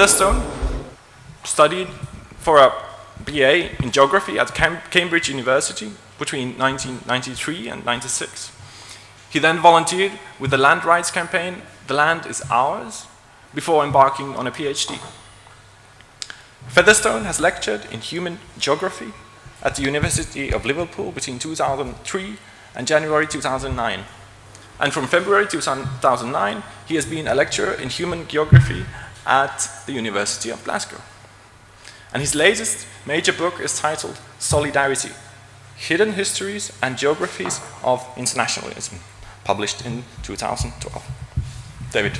Featherstone studied for a BA in geography at Cam Cambridge University between 1993 and 96. He then volunteered with the land rights campaign, The Land is Ours, before embarking on a PhD. Featherstone has lectured in human geography at the University of Liverpool between 2003 and January 2009. And from February 2009, he has been a lecturer in human geography at the University of Glasgow. And his latest major book is titled Solidarity, Hidden Histories and Geographies of Internationalism, published in 2012. David.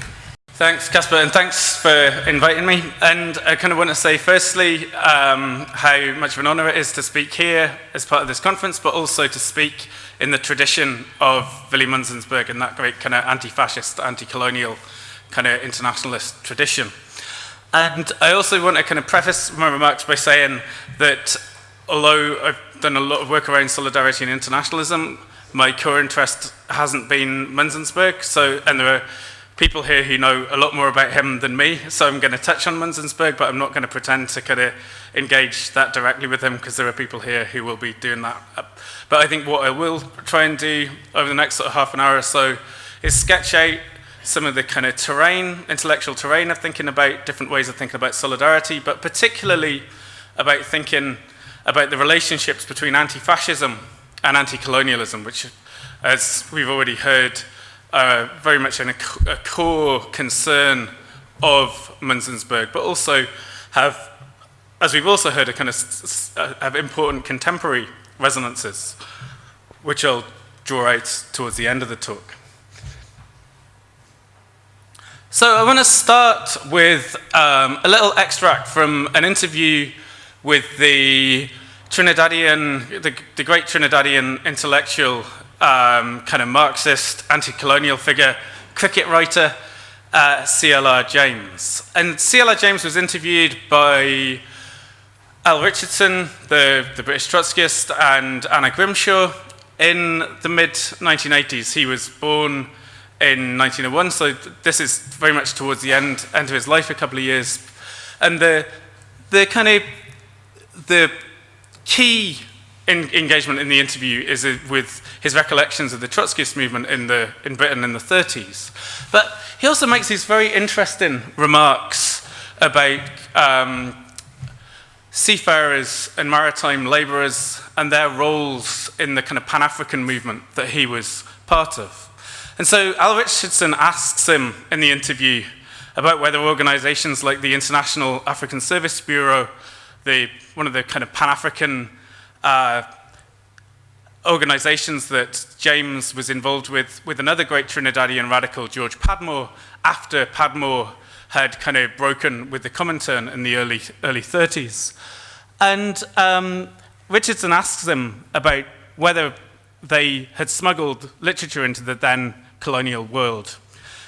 Thanks, Casper, and thanks for inviting me. And I kind of want to say, firstly, um, how much of an honour it is to speak here as part of this conference, but also to speak in the tradition of Willy Munzensberg and that great kind of anti-fascist, anti-colonial kind of internationalist tradition. And I also want to kind of preface my remarks by saying that although I've done a lot of work around solidarity and internationalism, my core interest hasn't been Munzensberg, so, and there are people here who know a lot more about him than me, so I'm going to touch on Munzensberg, but I'm not going to pretend to kind of engage that directly with him because there are people here who will be doing that. But I think what I will try and do over the next sort of half an hour or so is sketch out some of the kind of terrain, intellectual terrain of thinking about different ways of thinking about solidarity, but particularly about thinking about the relationships between anti-fascism and anti-colonialism, which, as we've already heard, are very much an, a core concern of Munzensberg, but also have, as we've also heard, a kind of uh, have important contemporary resonances, which I'll draw out towards the end of the talk. So I want to start with um, a little extract from an interview with the Trinidadian, the, the great Trinidadian intellectual um, kind of Marxist, anti-colonial figure, cricket writer, uh, C.L.R. James. And C.L.R. James was interviewed by Al Richardson, the, the British Trotskyist, and Anna Grimshaw in the mid-1980s. He was born in 1901, so this is very much towards the end, end of his life, a couple of years. And the, the kind of, the key in, engagement in the interview is with his recollections of the Trotskyist movement in, the, in Britain in the 30s. But he also makes these very interesting remarks about um, seafarers and maritime labourers and their roles in the kind of Pan-African movement that he was part of. And so Al Richardson asks him in the interview about whether organizations like the International African Service Bureau, the, one of the kind of Pan-African uh, organizations that James was involved with, with another great Trinidadian radical, George Padmore, after Padmore had kind of broken with the Comintern in the early, early 30s. And um, Richardson asks them about whether they had smuggled literature into the then colonial world.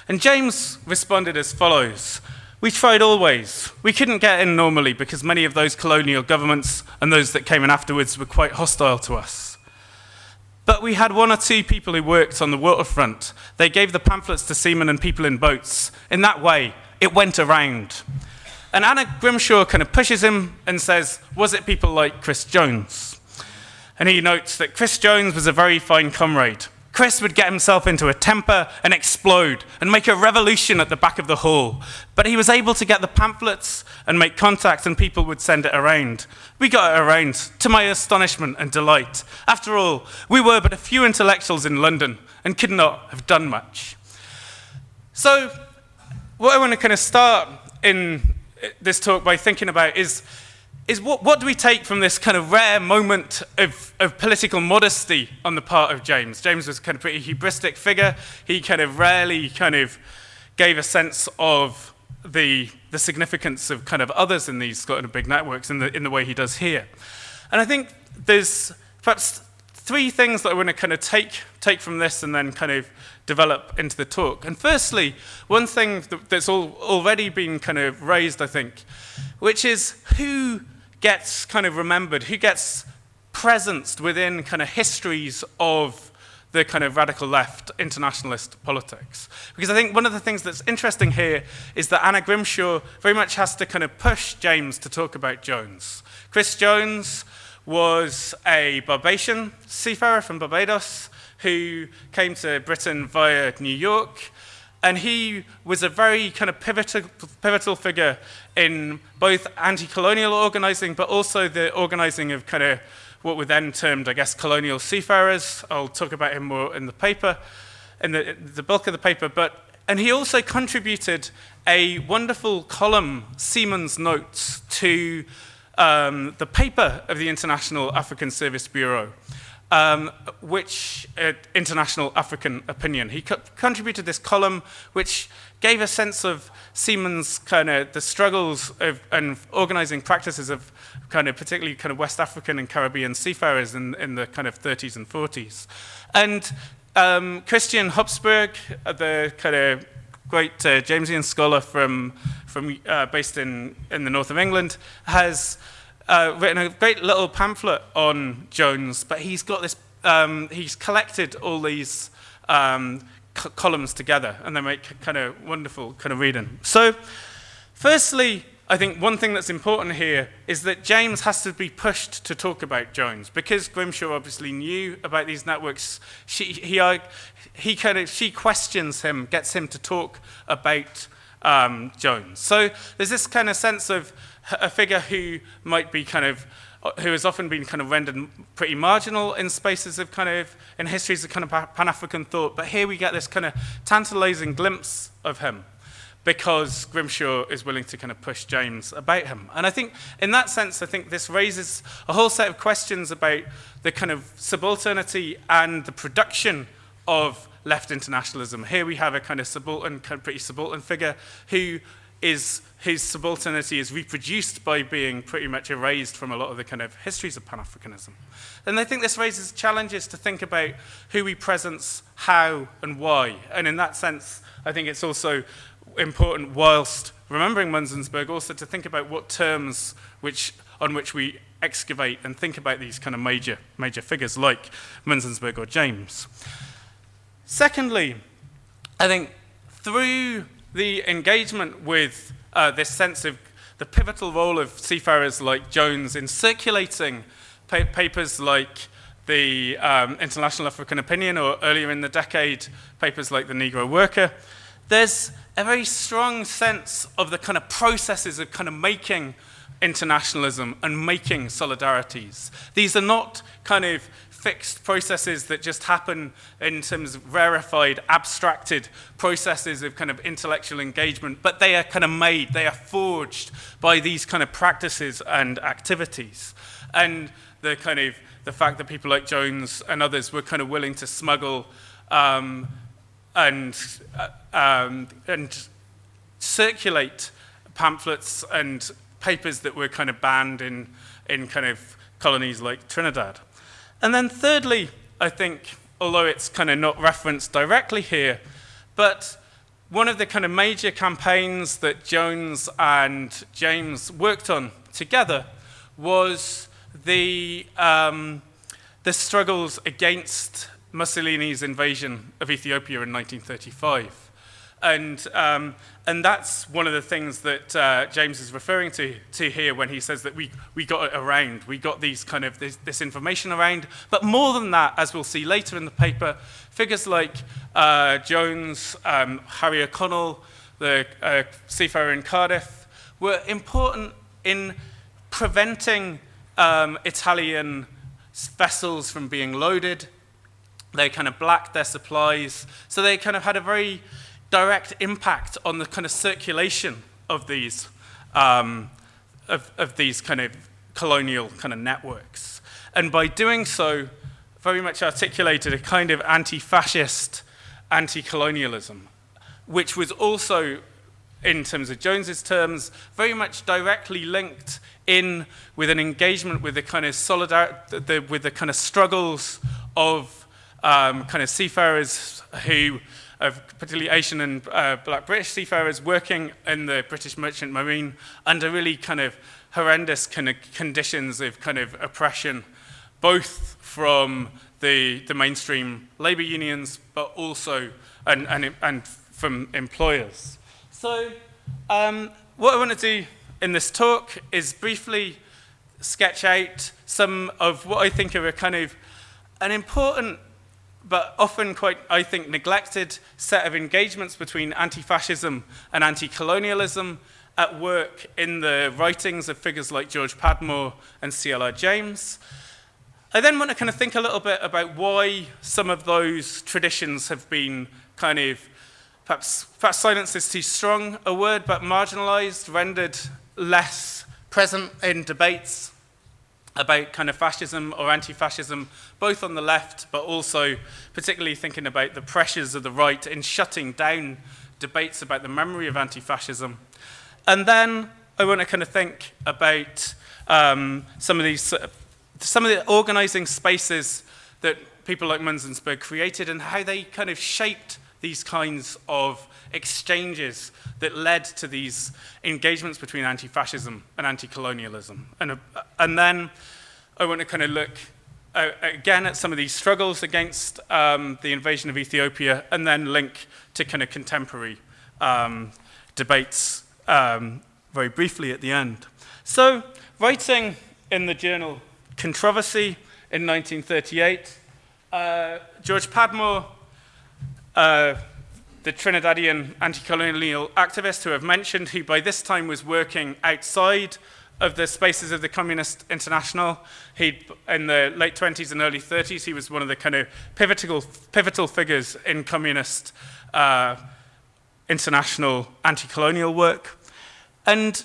And James responded as follows. We tried always. We couldn't get in normally because many of those colonial governments and those that came in afterwards were quite hostile to us. But we had one or two people who worked on the waterfront. They gave the pamphlets to seamen and people in boats. In that way, it went around. And Anna Grimshaw kind of pushes him and says, was it people like Chris Jones? And he notes that Chris Jones was a very fine comrade. Chris would get himself into a temper and explode and make a revolution at the back of the hall. But he was able to get the pamphlets and make contacts, and people would send it around. We got it around, to my astonishment and delight. After all, we were but a few intellectuals in London and could not have done much. So, what I want to kind of start in this talk by thinking about is is what, what do we take from this kind of rare moment of, of political modesty on the part of James? James was kind of pretty hubristic figure. He kind of rarely kind of gave a sense of the, the significance of kind of others in these kind of big networks in the, in the way he does here. And I think there's perhaps three things that I want to kind of take, take from this and then kind of develop into the talk. And firstly, one thing that's all, already been kind of raised, I think, which is who gets kind of remembered, who gets presenced within kind of histories of the kind of radical left internationalist politics. Because I think one of the things that's interesting here is that Anna Grimshaw very much has to kind of push James to talk about Jones. Chris Jones was a Barbadian seafarer from Barbados who came to Britain via New York. And he was a very kind of pivotal, pivotal figure in both anti-colonial organizing, but also the organizing of kind of what were then termed, I guess, colonial seafarers. I'll talk about him more in the paper, in the, the bulk of the paper. But, and he also contributed a wonderful column, Seaman's Notes, to um, the paper of the International African Service Bureau. Um, which uh, International African Opinion. He co contributed this column, which gave a sense of Seaman's kind of the struggles of, and organizing practices of kind of particularly kind of West African and Caribbean seafarers in, in the kind of 30s and 40s. And um, Christian Høgsbjerg, uh, the kind of great uh, Jamesian scholar from, from uh, based in, in the north of England, has uh, written a great little pamphlet on Jones, but he's got this, um, he's collected all these um, columns together, and they make kind of wonderful kind of reading. So, firstly, I think one thing that's important here is that James has to be pushed to talk about Jones because Grimshaw obviously knew about these networks. She, he, he kind of, she questions him, gets him to talk about um, Jones. So there's this kind of sense of a figure who might be kind of who has often been kind of rendered pretty marginal in spaces of kind of, in histories of kind of Pan-African thought, but here we get this kind of tantalizing glimpse of him because Grimshaw is willing to kind of push James about him. And I think in that sense, I think this raises a whole set of questions about the kind of subalternity and the production of left internationalism. Here we have a kind of subaltern, kind of pretty subaltern figure who is his subalternity is reproduced by being pretty much erased from a lot of the kind of histories of Pan-Africanism. And I think this raises challenges to think about who we presence, how, and why. And in that sense, I think it's also important whilst remembering Munzensberg also to think about what terms which, on which we excavate and think about these kind of major, major figures like Munzensberg or James. Secondly, I think through the engagement with uh, this sense of the pivotal role of seafarers like Jones in circulating pa papers like the um, International African Opinion or earlier in the decade, papers like the Negro Worker, there's a very strong sense of the kind of processes of kind of making internationalism and making solidarities. These are not kind of fixed processes that just happen in terms of rarefied, abstracted processes of kind of intellectual engagement, but they are kind of made, they are forged by these kind of practices and activities. And the kind of, the fact that people like Jones and others were kind of willing to smuggle um, and, uh, um, and circulate pamphlets and papers that were kind of banned in, in kind of colonies like Trinidad. And then thirdly, I think, although it's kind of not referenced directly here, but one of the kind of major campaigns that Jones and James worked on together was the, um, the struggles against Mussolini's invasion of Ethiopia in 1935. And, um, and that's one of the things that uh, James is referring to, to here when he says that we, we got it around. We got these kind of this, this information around. But more than that, as we'll see later in the paper, figures like uh, Jones, um, Harry O'Connell, the uh, seafarer in Cardiff, were important in preventing um, Italian vessels from being loaded they kind of blacked their supplies. So they kind of had a very direct impact on the kind of circulation of these, um, of, of these kind of colonial kind of networks. And by doing so, very much articulated a kind of anti-fascist, anti-colonialism, which was also, in terms of Jones's terms, very much directly linked in with an engagement with the kind of solidarity, with the kind of struggles of um, kind of seafarers who, particularly Asian and uh, black British seafarers working in the British Merchant Marine under really kind of horrendous kind of conditions of kind of oppression both from the, the mainstream labour unions, but also and, and, and from employers. So um, what I want to do in this talk is briefly sketch out some of what I think are a kind of an important but often quite, I think, neglected set of engagements between anti-fascism and anti-colonialism at work in the writings of figures like George Padmore and C.L.R. James. I then want to kind of think a little bit about why some of those traditions have been kind of, perhaps, perhaps silence is too strong a word, but marginalized, rendered less present in debates about kind of fascism or anti-fascism, both on the left, but also particularly thinking about the pressures of the right in shutting down debates about the memory of anti-fascism. And then I want to kind of think about um, some of these, some of the organizing spaces that people like Munzensberg created and how they kind of shaped these kinds of exchanges that led to these engagements between anti-fascism and anti-colonialism. And, uh, and then I want to kind of look uh, again at some of these struggles against um, the invasion of Ethiopia and then link to kind of contemporary um, debates um, very briefly at the end. So, writing in the journal Controversy in 1938, uh, George Padmore, uh, the Trinidadian anti-colonial activist who I've mentioned, who by this time was working outside of the spaces of the Communist International. He, in the late 20s and early 30s, he was one of the kind of pivotal, pivotal figures in communist uh, international anti-colonial work. And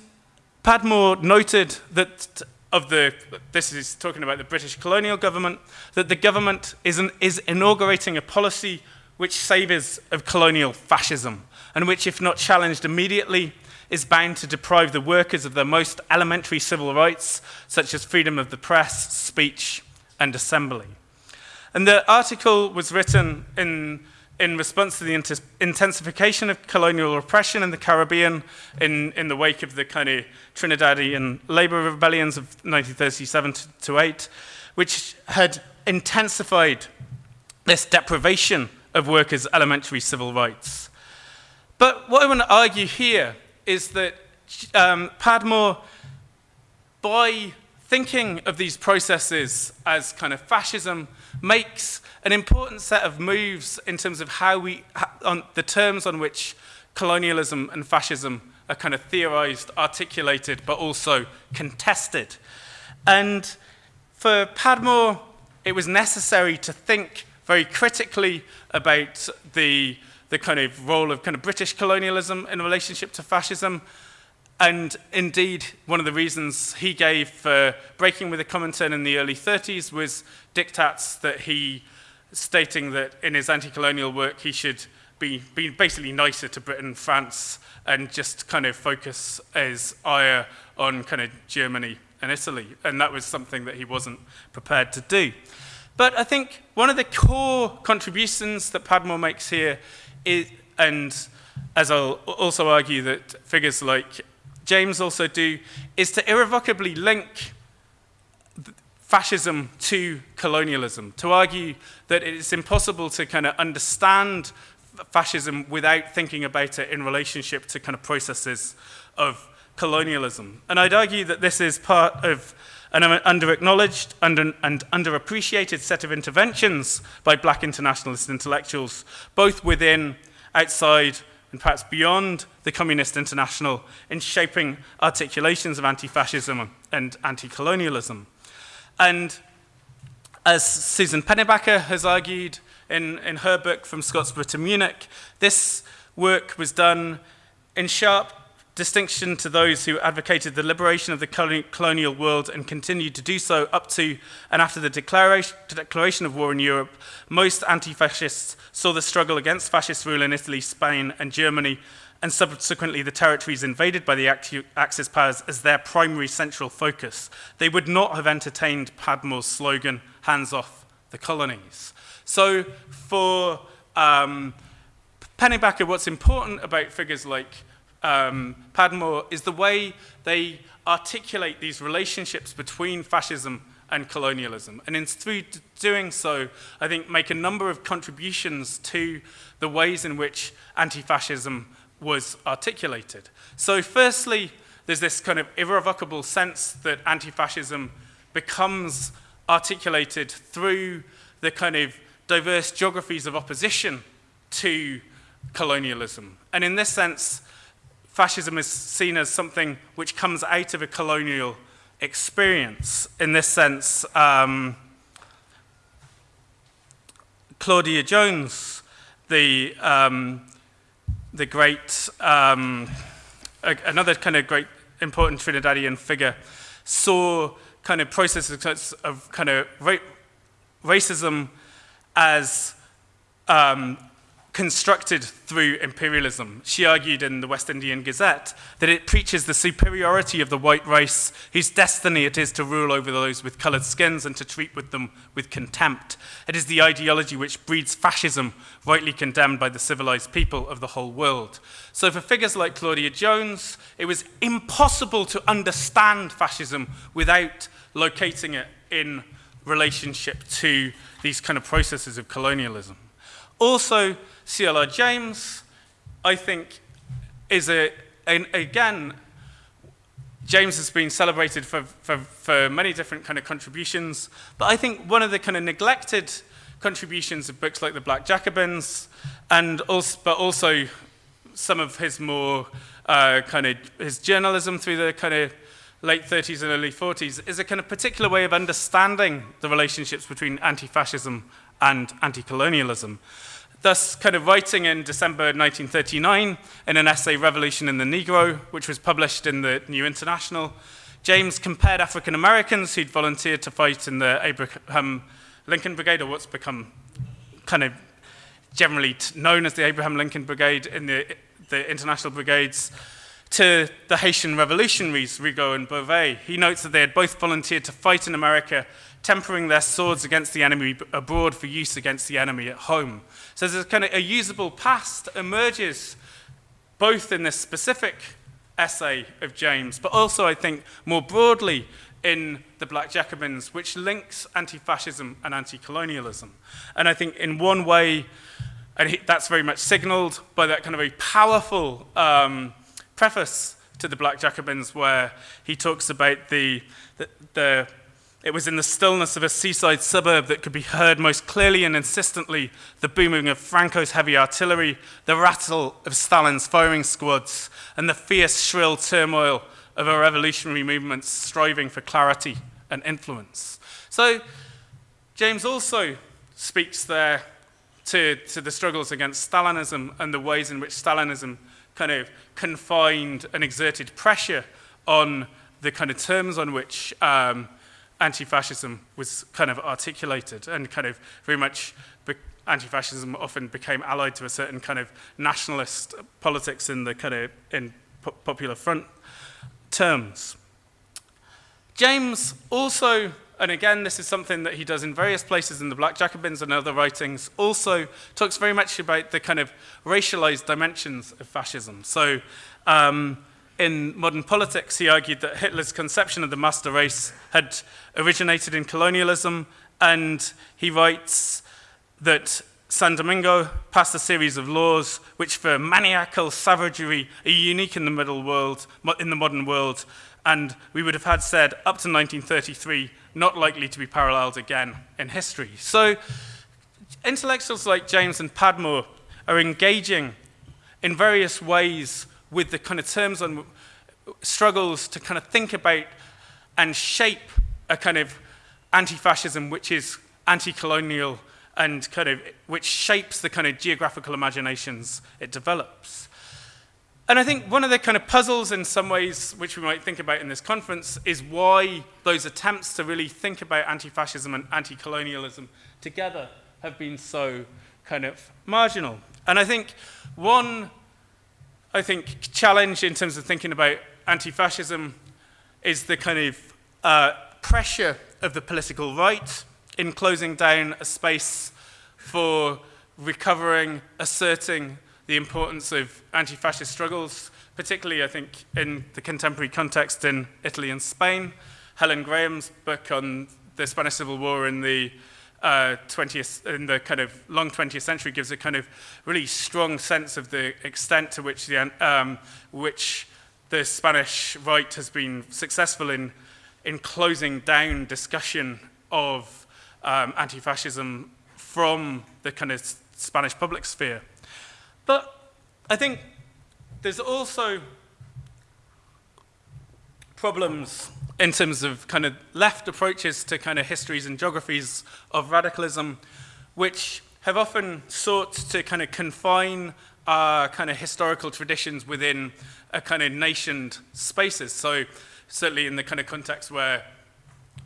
Padmore noted that of the, this is talking about the British colonial government, that the government is, an, is inaugurating a policy which savours of colonial fascism, and which, if not challenged immediately, is bound to deprive the workers of their most elementary civil rights, such as freedom of the press, speech, and assembly. And the article was written in in response to the intensification of colonial repression in the Caribbean in, in the wake of the kind of Trinidadian labor rebellions of 1937 to, to 8, which had intensified this deprivation of workers' elementary civil rights. But what I want to argue here is that um, Padmore, by thinking of these processes as kind of fascism, makes an important set of moves in terms of how we, on the terms on which colonialism and fascism are kind of theorized, articulated, but also contested. And for Padmore, it was necessary to think very critically about the, the kind of role of kind of British colonialism in relationship to fascism, and indeed, one of the reasons he gave for breaking with the Comintern in the early 30s was diktats that he, stating that in his anti-colonial work he should be, be basically nicer to Britain, France, and just kind of focus his ire on kind of Germany and Italy. And that was something that he wasn't prepared to do. But I think one of the core contributions that Padmore makes here is, and as I'll also argue that figures like James also do, is to irrevocably link fascism to colonialism, to argue that it's impossible to kind of understand fascism without thinking about it in relationship to kind of processes of colonialism. And I'd argue that this is part of an under-acknowledged under, and underappreciated set of interventions by black internationalist intellectuals, both within, outside, and perhaps beyond the Communist International in shaping articulations of anti-fascism and anti-colonialism. And as Susan Pennybacker has argued in, in her book From Scottsboro to Munich, this work was done in sharp distinction to those who advocated the liberation of the colonial world and continued to do so up to and after the declaration, of war in Europe, most anti-fascists saw the struggle against fascist rule in Italy, Spain and Germany and subsequently the territories invaded by the Axis powers as their primary central focus. They would not have entertained Padmore's slogan, hands off the colonies. So for um, Pennybacker, what's important about figures like um, Padmore is the way they articulate these relationships between fascism and colonialism. And in through doing so, I think make a number of contributions to the ways in which anti-fascism was articulated. So firstly, there's this kind of irrevocable sense that anti-fascism becomes articulated through the kind of diverse geographies of opposition to colonialism. And in this sense, fascism is seen as something which comes out of a colonial experience. In this sense, um, Claudia Jones, the, um, the great, um, a, another kind of great important Trinidadian figure, saw kind of processes of kind of ra racism as um, constructed through imperialism. She argued in the West Indian Gazette that it preaches the superiority of the white race, whose destiny it is to rule over those with coloured skins and to treat with them with contempt. It is the ideology which breeds fascism, rightly condemned by the civilized people of the whole world. So for figures like Claudia Jones, it was impossible to understand fascism without locating it in relationship to these kind of processes of colonialism. Also, CLR James, I think, is a, an, again, James has been celebrated for, for, for many different kind of contributions, but I think one of the kind of neglected contributions of books like The Black Jacobins, and also, but also some of his more uh, kind of his journalism through the kind of late 30s and early 40s is a kind of particular way of understanding the relationships between anti-fascism and anti-colonialism. Thus, kind of writing in December 1939 in an essay, Revolution in the Negro, which was published in the New International, James compared African Americans who'd volunteered to fight in the Abraham Lincoln Brigade, or what's become kind of generally known as the Abraham Lincoln Brigade in the, the international brigades, to the Haitian revolutionaries, Rigaud and Beauvais. He notes that they had both volunteered to fight in America tempering their swords against the enemy abroad for use against the enemy at home. So there's kind of a usable past emerges both in this specific essay of James, but also I think more broadly in the Black Jacobins, which links anti-fascism and anti-colonialism. And I think in one way, and that's very much signaled by that kind of a powerful um, preface to the Black Jacobins where he talks about the, the, the it was in the stillness of a seaside suburb that could be heard most clearly and insistently the booming of Franco's heavy artillery, the rattle of Stalin's firing squads, and the fierce, shrill turmoil of a revolutionary movement striving for clarity and influence. So, James also speaks there to, to the struggles against Stalinism and the ways in which Stalinism kind of confined and exerted pressure on the kind of terms on which um, anti-fascism was kind of articulated and kind of very much anti-fascism often became allied to a certain kind of nationalist politics in the kind of in po popular front terms. James also, and again this is something that he does in various places in the Black Jacobins and other writings, also talks very much about the kind of racialized dimensions of fascism. So um, in modern politics, he argued that Hitler's conception of the master race had originated in colonialism, and he writes that San Domingo passed a series of laws which for maniacal savagery are unique in the middle world, in the modern world, and we would have had said up to 1933, not likely to be paralleled again in history. So intellectuals like James and Padmore are engaging in various ways with the kind of terms on struggles to kind of think about and shape a kind of anti-fascism which is anti-colonial and kind of which shapes the kind of geographical imaginations it develops. And I think one of the kind of puzzles in some ways which we might think about in this conference is why those attempts to really think about anti-fascism and anti-colonialism together have been so kind of marginal. And I think one I think, challenge in terms of thinking about anti-fascism is the kind of uh, pressure of the political right in closing down a space for recovering, asserting the importance of anti-fascist struggles, particularly, I think, in the contemporary context in Italy and Spain. Helen Graham's book on the Spanish Civil War in the uh, 20th, in the kind of long 20th century gives a kind of really strong sense of the extent to which the, um, which the Spanish right has been successful in, in closing down discussion of um, anti-fascism from the kind of Spanish public sphere. But I think there's also problems in terms of kind of left approaches to kind of histories and geographies of radicalism, which have often sought to kind of confine kind of historical traditions within a kind of nationed spaces. So certainly in the kind of context where,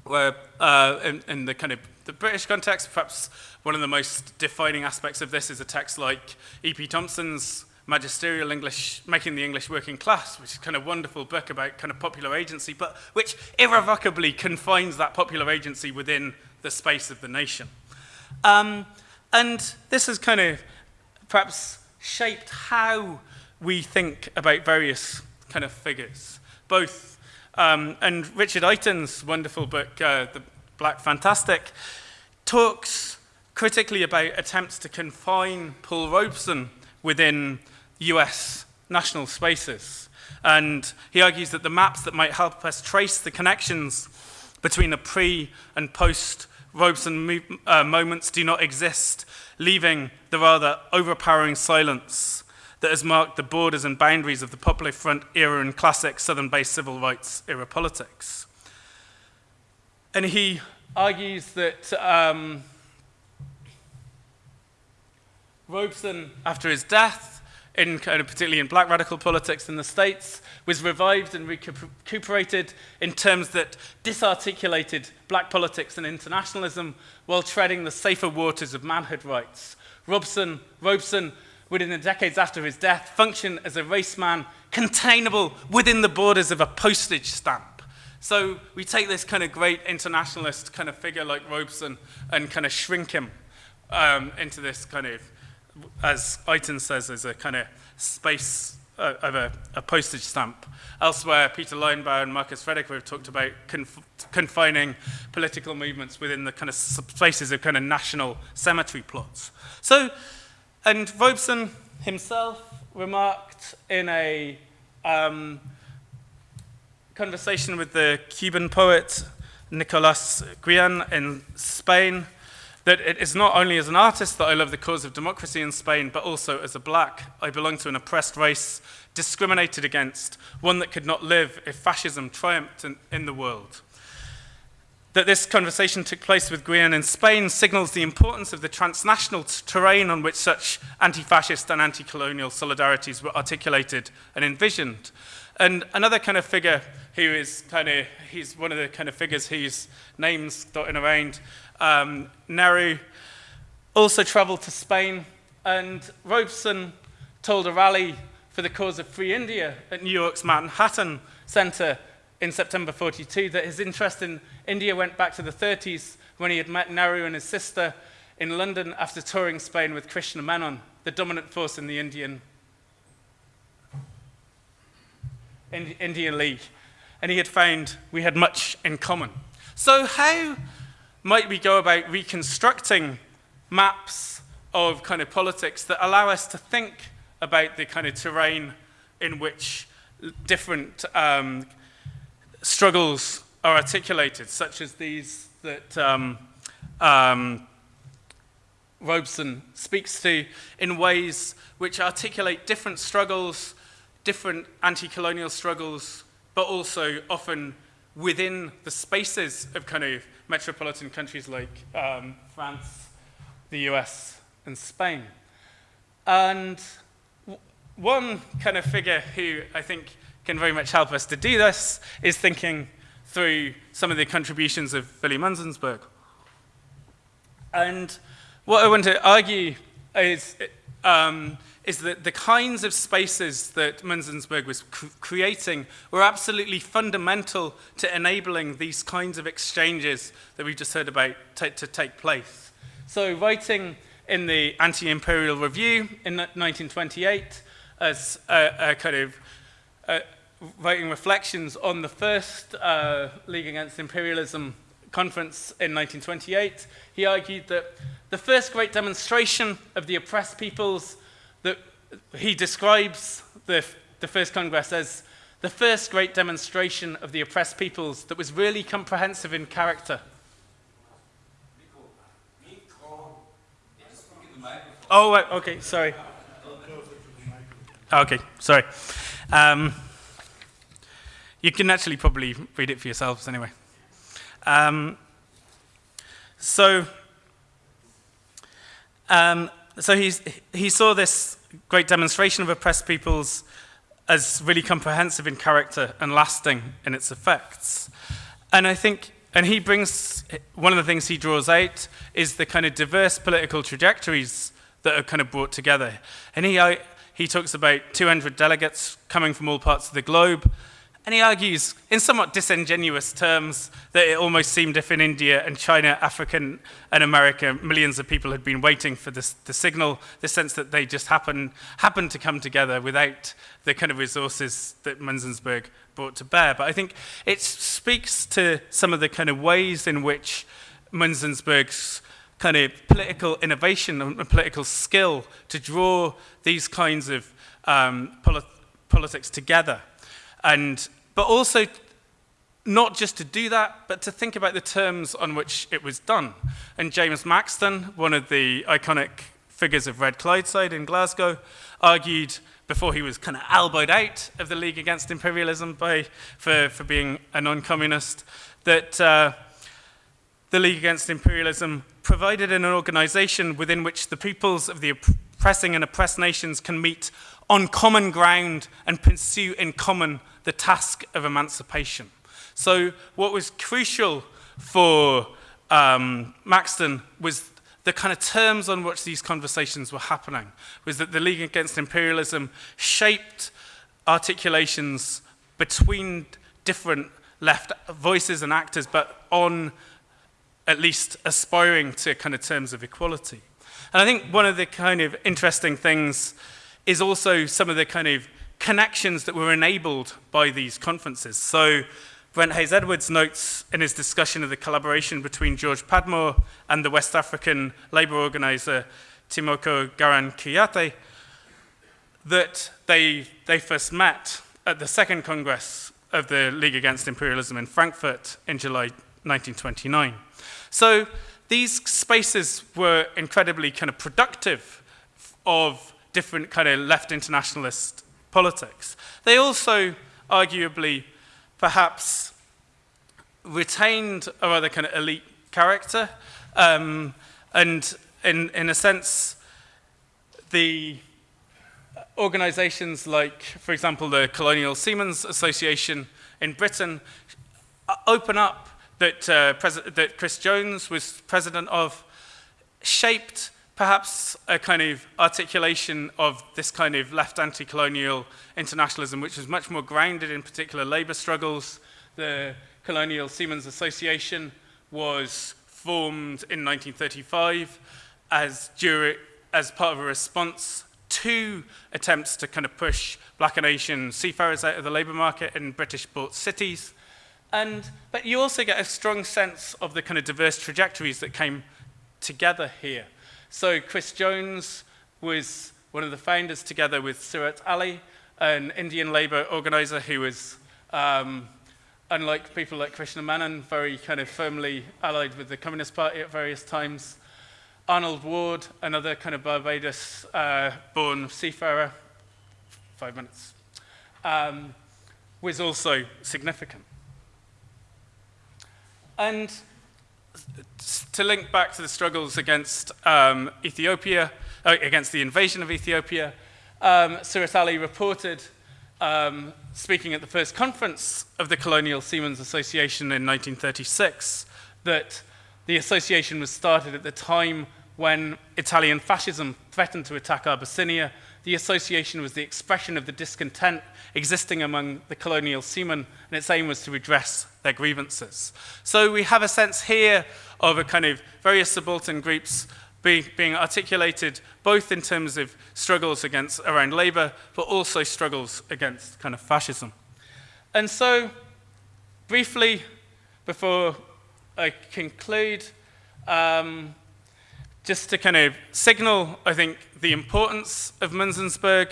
where uh, in, in the kind of the British context, perhaps one of the most defining aspects of this is a text like E.P. Thompson's magisterial English, Making the English Working Class, which is kind of wonderful book about kind of popular agency, but which irrevocably confines that popular agency within the space of the nation. Um, and this has kind of perhaps shaped how we think about various kind of figures, both, um, and Richard Iton's wonderful book, uh, The Black Fantastic, talks critically about attempts to confine Paul Robeson within US national spaces. And he argues that the maps that might help us trace the connections between the pre and post Robeson uh, moments do not exist, leaving the rather overpowering silence that has marked the borders and boundaries of the Popular Front era and classic Southern-based civil rights era politics. And he argues that um, Robeson, after his death, in kind of particularly in black radical politics in the States, was revived and recuperated in terms that disarticulated black politics and internationalism while treading the safer waters of manhood rights. Robson, Robeson would in the decades after his death function as a race man containable within the borders of a postage stamp. So we take this kind of great internationalist kind of figure like Robeson and kind of shrink him um, into this kind of as Iton says, is a kind of space uh, of a, a, postage stamp. Elsewhere, Peter Linebaugh and Marcus Rediker have talked about conf confining political movements within the kind of spaces of kind of national cemetery plots. So, and Robeson himself remarked in a um, conversation with the Cuban poet Nicolas Guillen in Spain, that it is not only as an artist that I love the cause of democracy in Spain, but also as a black. I belong to an oppressed race, discriminated against, one that could not live if fascism triumphed in, in the world. That this conversation took place with Guillen in Spain signals the importance of the transnational terrain on which such anti-fascist and anti-colonial solidarities were articulated and envisioned. And another kind of figure who is kind of, he's one of the kind of figures whose names dotting around um, Nehru also traveled to Spain, and Robeson told a rally for the cause of free India at New York's Manhattan Center in September 42 that his interest in India went back to the 30s when he had met Nehru and his sister in London after touring Spain with Krishna Menon, the dominant force in the Indian, Indian League. And he had found we had much in common. So how might we go about reconstructing maps of kind of politics that allow us to think about the kind of terrain in which different um, struggles are articulated, such as these that um, um, Robeson speaks to in ways which articulate different struggles, different anti-colonial struggles, but also often within the spaces of kind of metropolitan countries like um, France, the US, and Spain. And one kind of figure who I think can very much help us to do this is thinking through some of the contributions of Willy Munzensberg. And what I want to argue is um, is that the kinds of spaces that Munzensberg was cr creating were absolutely fundamental to enabling these kinds of exchanges that we just heard about to take place. So writing in the Anti-Imperial Review in 1928 as a, a kind of uh, writing reflections on the first uh, League Against Imperialism conference in 1928, he argued that the first great demonstration of the oppressed peoples that he describes the, the first congress as the first great demonstration of the oppressed peoples that was really comprehensive in character. Oh, okay, sorry. Okay, sorry. Um, you can actually probably read it for yourselves anyway. Um, so, um, so he's, he saw this great demonstration of oppressed peoples as really comprehensive in character and lasting in its effects. And I think, and he brings, one of the things he draws out is the kind of diverse political trajectories that are kind of brought together. And he, he talks about 200 delegates coming from all parts of the globe, And he argues, in somewhat disingenuous terms, that it almost seemed if in India and China, African and America, millions of people had been waiting for this, the signal, the sense that they just happen, happened to come together without the kind of resources that Munzensberg brought to bear. But I think it speaks to some of the kind of ways in which Munzensberg's kind of political innovation and political skill to draw these kinds of um, polit politics together and, but also not just to do that, but to think about the terms on which it was done. And James Maxton, one of the iconic figures of Red Clydeside in Glasgow, argued before he was kind of elbowed out of the League Against Imperialism by, for, for being a non-communist, that uh, the League Against Imperialism provided an organization within which the peoples of the oppressing and oppressed nations can meet on common ground and pursue in common the task of emancipation. So what was crucial for um, Maxton was the kind of terms on which these conversations were happening, was that the League Against Imperialism shaped articulations between different left voices and actors, but on at least aspiring to kind of terms of equality. And I think one of the kind of interesting things is also some of the kind of connections that were enabled by these conferences. So Brent Hayes Edwards notes in his discussion of the collaboration between George Padmore and the West African labor organizer Tiemoko Garan Kouyaté that they, they first met at the second Congress of the League Against Imperialism in Frankfurt in July 1929. So these spaces were incredibly kind of productive of different kind of left internationalist politics. They also, arguably, perhaps retained a rather kind of elite character, um, and in, in a sense, the organizations like, for example, the Colonial Seamen's Association in Britain uh, open up that, uh, that Chris Jones was president of, shaped perhaps a kind of articulation of this kind of left anti-colonial internationalism, which was much more grounded in particular labor struggles. The Colonial Seamen's Association was formed in 1935 as, as part of a response to attempts to kind of push black and Asian seafarers out of the labor market in British port cities. And, but you also get a strong sense of the kind of diverse trajectories that came together here. So Chris Jones was one of the founders together with Surat Alley, an Indian labor organizer who was, um, unlike people like Krishna Menon, very kind of firmly allied with the Communist Party at various times. Arnold Ward, another kind of Barbados-born uh, seafarer, five minutes, um, was also significant. And to link back to the struggles against um, Ethiopia, uh, against the invasion of Ethiopia, um, Surat Alley reported, um, speaking at the first conference of the Colonial Seamen's Association in 1936, that the association was started at the time when Italian fascism threatened to attack Abyssinia. The association was the expression of the discontent existing among the colonial seamen, and its aim was to redress their grievances. So we have a sense here of a kind of various subaltern groups being, articulated both in terms of struggles against around labor, but also struggles against kind of fascism. And so, briefly, before I conclude, um, just to kind of signal, I think, the importance of Münzenberg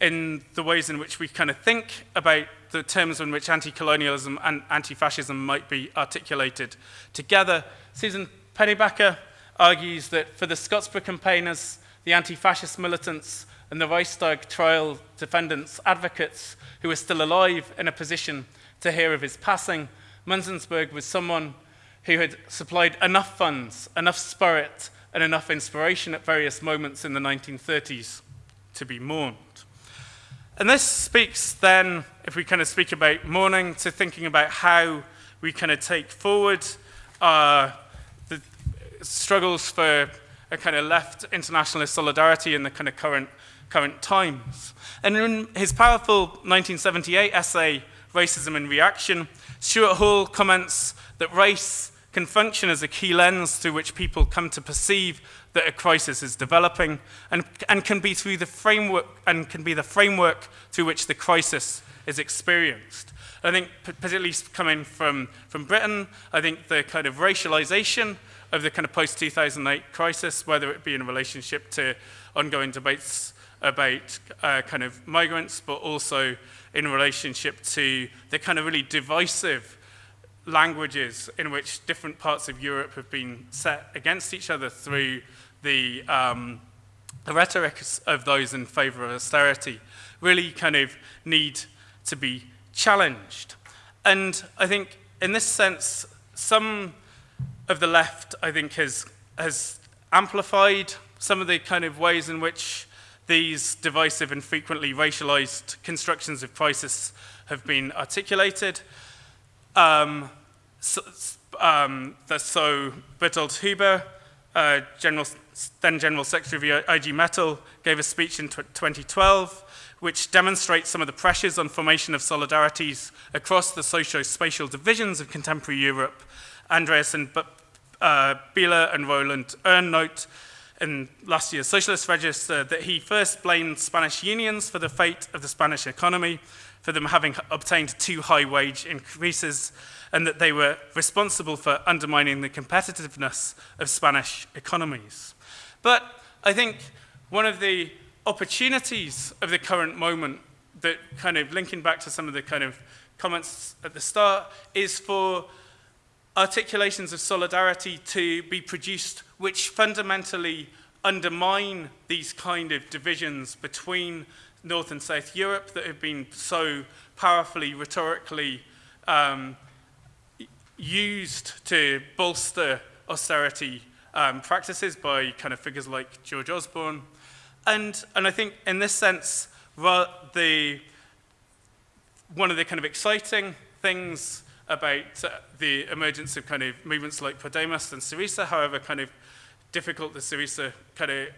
in the ways in which we kind of think about the terms in which anti-colonialism and anti-fascism might be articulated together. Susan Pennybacker argues that for the Scottsboro campaigners, the anti-fascist militants and the Reichstag trial defendants, advocates who are still alive in a position to hear of his passing, Münzenberg was someone who had supplied enough funds, enough spirit, and enough inspiration at various moments in the 1930s to be mourned. And this speaks then, if we kind of speak about mourning, to thinking about how we kind of take forward uh, the struggles for a kind of left internationalist solidarity in the kind of current, current times. And in his powerful 1978 essay, Racism and Reaction, Stuart Hall comments that race can function as a key lens through which people come to perceive that a crisis is developing and, and can be through the framework and can be the framework through which the crisis is experienced. I think particularly coming from, from Britain, I think the kind of racialization of the kind of post-2008 crisis, whether it be in relationship to ongoing debates about uh, kind of migrants, but also in relationship to the kind of really divisive languages in which different parts of Europe have been set against each other through the, um, the rhetoric of those in favor of austerity really kind of need to be challenged. And I think in this sense, some of the left, I think, has, has amplified some of the kind of ways in which these divisive and frequently racialized constructions of crisis have been articulated. Um, so, um, so Berthold Huber, uh, General, then General Secretary of IG Metall, gave a speech in 2012 which demonstrates some of the pressures on formation of solidarities across the socio-spatial divisions of contemporary Europe. Andreas and uh, and Roland Erne note in last year's Socialist Register that he first blamed Spanish unions for the fate of the Spanish economy, for them having obtained too high wage increases, and that they were responsible for undermining the competitiveness of Spanish economies. But I think one of the opportunities of the current moment that kind of linking back to some of the kind of comments at the start is for articulations of solidarity to be produced which fundamentally undermine these kind of divisions between North and South Europe that have been so powerfully, rhetorically um, used to bolster austerity um, practices by kind of figures like George Osborne. And, and I think in this sense, the, one of the kind of exciting things about uh, the emergence of kind of movements like Podemos and Syriza, however kind of difficult the Syriza kind of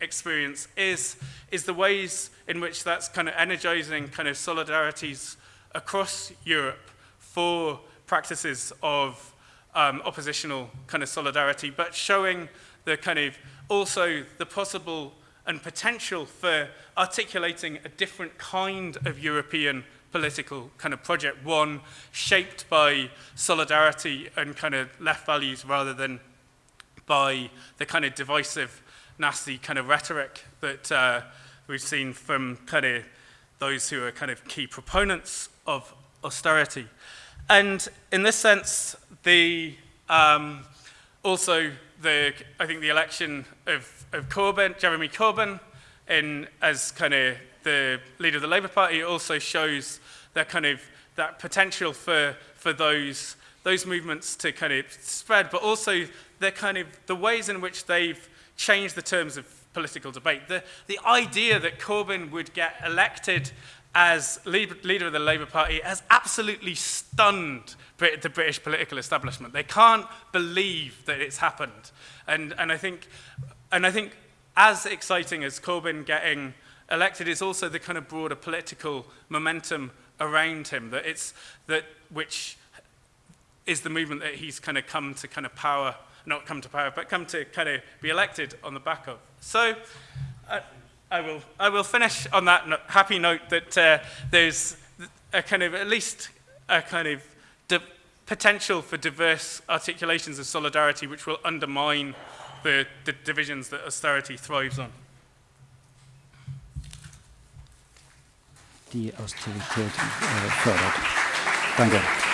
experience is, is the ways in which that's kind of energizing kind of solidarities across Europe for practices of um, oppositional kind of solidarity, but showing the kind of also the possible and potential for articulating a different kind of European political kind of project, one shaped by solidarity and kind of left values rather than by the kind of divisive, nasty kind of rhetoric that uh, we've seen from kind of those who are kind of key proponents of austerity. And in this sense, the um, also the I think the election of, of Corbyn, Jeremy Corbyn, in as kind of the leader of the Labour Party also shows that kind of that potential for for those those movements to kind of spread, but also the kind of the ways in which they've changed the terms of political debate. The the idea that Corbyn would get elected as leader of the Labour Party has absolutely stunned the British political establishment. They can't believe that it's happened. And, and, I, think, and I think as exciting as Corbyn getting elected is also the kind of broader political momentum around him, that it's, that, which is the movement that he's kind of come to kind of power, not come to power, but come to kind of be elected on the back of. So I, I will, I will finish on that no happy note that uh, there's a kind of, at least a kind of potential for diverse articulations of solidarity which will undermine the, the divisions that austerity thrives on. Die Austerität äh, fördert. you.